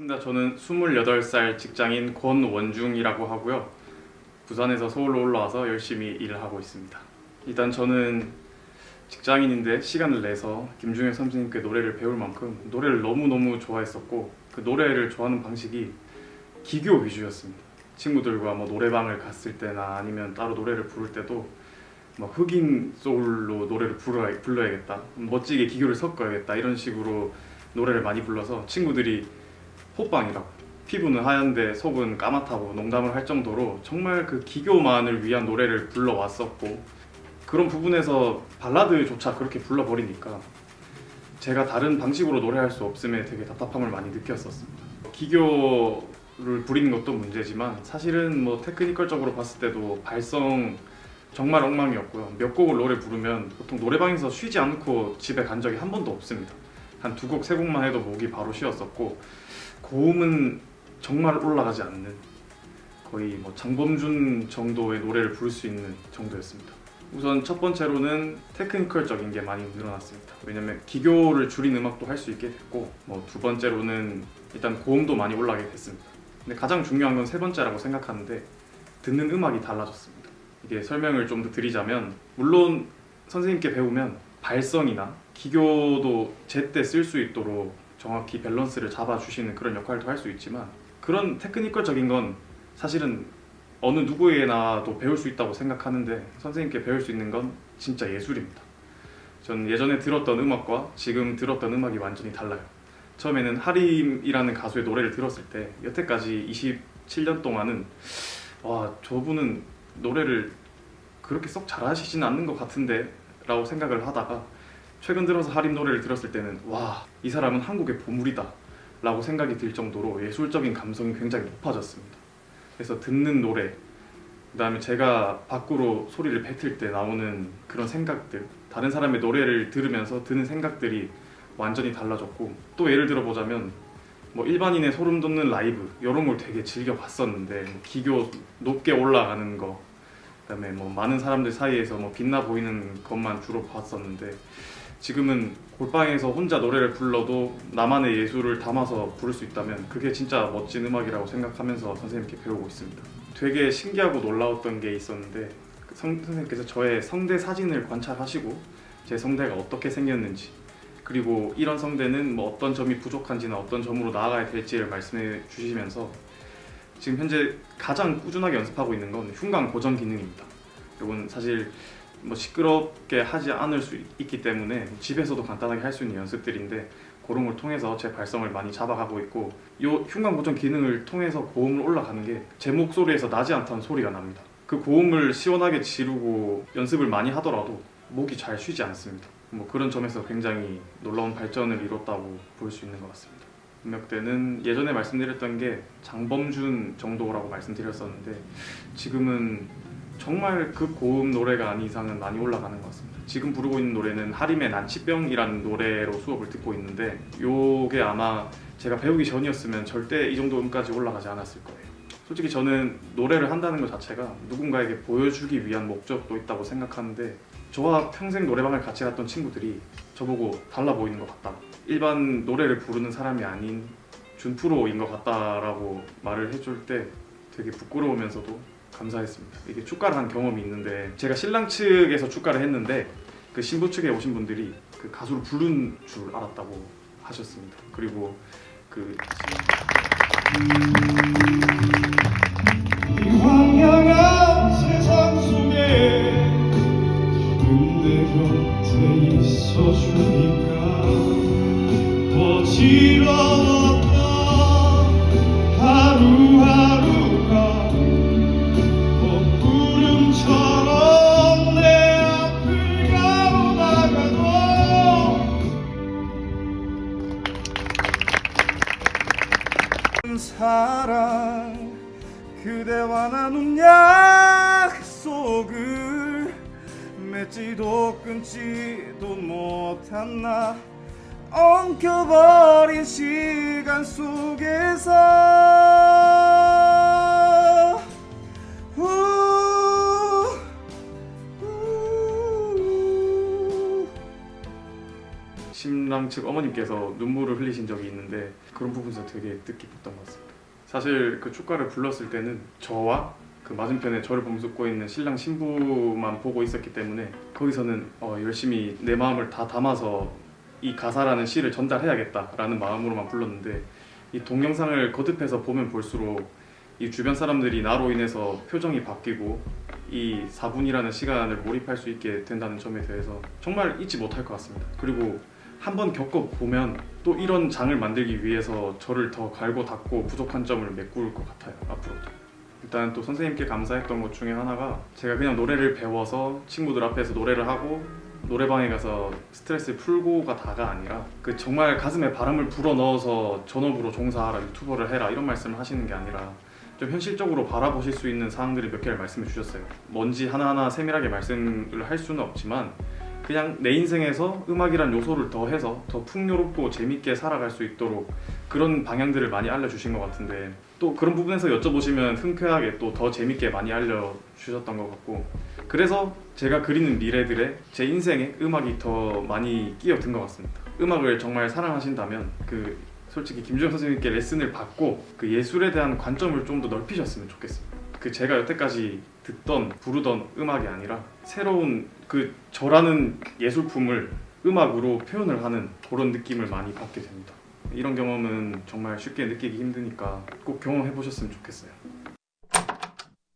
반갑습니다. 저는 28살 직장인 권원중이라고 하고요. 부산에서 서울로 올라와서 열심히 일을 하고 있습니다. 일단 저는 직장인인데 시간을 내서 김중현 선생님께 노래를 배울 만큼 노래를 너무너무 좋아했었고 그 노래를 좋아하는 방식이 기교 위주였습니다. 친구들과 뭐 노래방을 갔을 때나 아니면 따로 노래를 부를 때도 막 흑인 소울로 노래를 불러야, 불러야겠다 멋지게 기교를 섞어야겠다 이런 식으로 노래를 많이 불러서 친구들이 호빵이라고. 피부는 하얀데 속은 까맣다고 농담을 할 정도로 정말 그 기교만을 위한 노래를 불러왔었고 그런 부분에서 발라드조차 그렇게 불러버리니까 제가 다른 방식으로 노래할 수 없음에 되게 답답함을 많이 느꼈었습니다. 기교를 부리는 것도 문제지만 사실은 뭐 테크니컬적으로 봤을 때도 발성 정말 엉망이었고요. 몇 곡을 노래 부르면 보통 노래방에서 쉬지 않고 집에 간 적이 한 번도 없습니다. 한 두 곡, 세 곡만 해도 목이 바로 쉬었었고 고음은 정말 올라가지 않는 거의 뭐 장범준 정도의 노래를 부를 수 있는 정도였습니다. 우선 첫 번째로는 테크니컬적인 게 많이 늘어났습니다. 왜냐면 기교를 줄인 음악도 할 수 있게 됐고 뭐 두 번째로는 일단 고음도 많이 올라가게 됐습니다. 근데 가장 중요한 건 세 번째라고 생각하는데 듣는 음악이 달라졌습니다. 이게 설명을 좀 더 드리자면 물론 선생님께 배우면 발성이나 기교도 제때 쓸 수 있도록 정확히 밸런스를 잡아주시는 그런 역할도 할 수 있지만 그런 테크니컬적인 건 사실은 어느 누구에게나도 배울 수 있다고 생각하는데 선생님께 배울 수 있는 건 진짜 예술입니다. 전 예전에 들었던 음악과 지금 들었던 음악이 완전히 달라요. 처음에는 하림이라는 가수의 노래를 들었을 때 여태까지 27년 동안은 와 저분은 노래를 그렇게 썩 잘하시지는 않는 것 같은데 라고 생각을 하다가 최근 들어서 하림 노래를 들었을 때는 와 이 사람은 한국의 보물이다 라고 생각이 들 정도로 예술적인 감성이 굉장히 높아졌습니다. 그래서 듣는 노래 그 다음에 제가 밖으로 소리를 뱉을 때 나오는 그런 생각들 다른 사람의 노래를 들으면서 드는 생각들이 완전히 달라졌고 또 예를 들어 보자면 뭐 일반인의 소름 돋는 라이브 이런 걸 되게 즐겨 봤었는데 기교 높게 올라가는 거 그다음에 뭐 많은 사람들 사이에서 뭐 빛나 보이는 것만 주로 봤었는데 지금은 골방에서 혼자 노래를 불러도 나만의 예술을 담아서 부를 수 있다면 그게 진짜 멋진 음악이라고 생각하면서 선생님께 배우고 있습니다. 되게 신기하고 놀라웠던 게 있었는데 그 성, 선생님께서 저의 성대 사진을 관찰하시고 제 성대가 어떻게 생겼는지 그리고 이런 성대는 뭐 어떤 점이 부족한지나 어떤 점으로 나아가야 될지를 말씀해 주시면서 지금 현재 가장 꾸준하게 연습하고 있는 건 흉곽 고정 기능입니다. 이건 사실 뭐 시끄럽게 하지 않을 수 있기 때문에 집에서도 간단하게 할 수 있는 연습들인데 그런 걸 통해서 제 발성을 많이 잡아가고 있고 이 흉곽 고정 기능을 통해서 고음을 올라가는 게 제 목소리에서 나지 않다는 소리가 납니다. 그 고음을 시원하게 지르고 연습을 많이 하더라도 목이 잘 쉬지 않습니다. 뭐 그런 점에서 굉장히 놀라운 발전을 이뤘다고 볼 수 있는 것 같습니다. 음역대는 예전에 말씀드렸던 게 장범준 정도라고 말씀드렸었는데 지금은 정말 그 고음 노래가 아닌 이상은 많이 올라가는 것 같습니다. 지금 부르고 있는 노래는 하림의 난치병이라는 노래로 수업을 듣고 있는데 요게 아마 제가 배우기 전이었으면 절대 이 정도 음까지 올라가지 않았을 거예요. 솔직히 저는 노래를 한다는 것 자체가 누군가에게 보여주기 위한 목적도 있다고 생각하는데 저와 평생 노래방을 같이 갔던 친구들이 저보고 달라 보이는 것 같다. 일반 노래를 부르는 사람이 아닌 준프로인 것 같다라고 말을 해줄 때 되게 부끄러우면서도 감사했습니다. 이게 축가를 한 경험이 있는데 제가 신랑 측에서 축가를 했는데 그 신부 측에 오신 분들이 그 가수를 부른 줄 알았다고 하셨습니다. 그리고 그 사랑 그대와 나눈 약속을 맺지도 끊지도 못한 나 엉켜버린 시간 속에서 우, 우. 신랑 측 어머님께서 눈물을 흘리신 적이 있는데 그런 부분에서 되게 뜻깊었던 것 같습니다. 사실 그 축가를 불렀을 때는 저와 그 맞은편에 저를 보면서 있는 신랑 신부만 보고 있었기 때문에 거기서는 어, 열심히 내 마음을 다 담아서 이 가사라는 시를 전달해야겠다라는 마음으로만 불렀는데 이 동영상을 거듭해서 보면 볼수록 이 주변 사람들이 나로 인해서 표정이 바뀌고 이 4분이라는 시간을 몰입할 수 있게 된다는 점에 대해서 정말 잊지 못할 것 같습니다. 그리고 한번 겪어보면 또 이런 장을 만들기 위해서 저를 더 갈고 닦고 부족한 점을 메꿀 것 같아요. 앞으로도. 일단 또 선생님께 감사했던 것 중에 하나가 제가 그냥 노래를 배워서 친구들 앞에서 노래를 하고 노래방에 가서 스트레스 풀고가 다가 아니라 그 정말 가슴에 바람을 불어 넣어서 전업으로 종사하라 유튜버를 해라 이런 말씀을 하시는 게 아니라 좀 현실적으로 바라보실 수 있는 사항들을 몇 개를 말씀해 주셨어요. 뭔지 하나하나 세밀하게 말씀을 할 수는 없지만 그냥 내 인생에서 음악이란 요소를 더해서 더 풍요롭고 재밌게 살아갈 수 있도록 그런 방향들을 많이 알려주신 것 같은데 또 그런 부분에서 여쭤보시면 흔쾌하게 또 더 재밌게 많이 알려주셨던 것 같고 그래서 제가 그리는 미래들의 제 인생에 음악이 더 많이 끼어든 것 같습니다. 음악을 정말 사랑하신다면 그 솔직히 김주영 선생님께 레슨을 받고 그 예술에 대한 관점을 좀 더 넓히셨으면 좋겠습니다. 그 제가 여태까지 듣던 부르던 음악이 아니라 새로운 그 저라는 예술품을 음악으로 표현을 하는 그런 느낌을 많이 받게 됩니다. 이런 경험은 정말 쉽게 느끼기 힘드니까 꼭 경험해 보셨으면 좋겠어요.